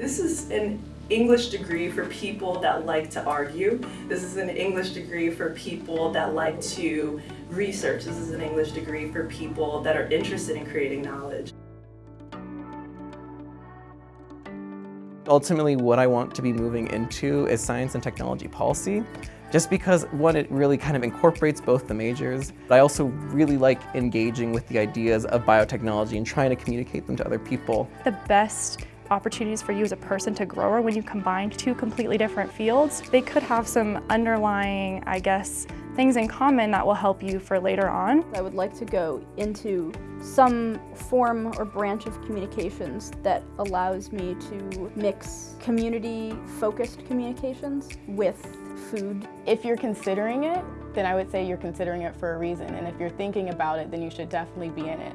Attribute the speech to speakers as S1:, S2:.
S1: This is an English degree for people that like to argue. This is an English degree for people that like to research. This is an English degree for people that are interested in creating knowledge.
S2: Ultimately, what I want to be moving into is science and technology policy, just because, one, it really kind of incorporates both the majors. But I also really like engaging with the ideas of biotechnology and trying to communicate them to other people.
S3: The best opportunities for you as a person to grow are when you combine two completely different fields. They could have some underlying, I guess, things in common that will help you for later on.
S4: I would like to go into some form or branch of communications that allows me to mix community-focused communications with food.
S5: If you're considering it, then I would say you're considering it for a reason. And if you're thinking about it, then you should definitely be in it.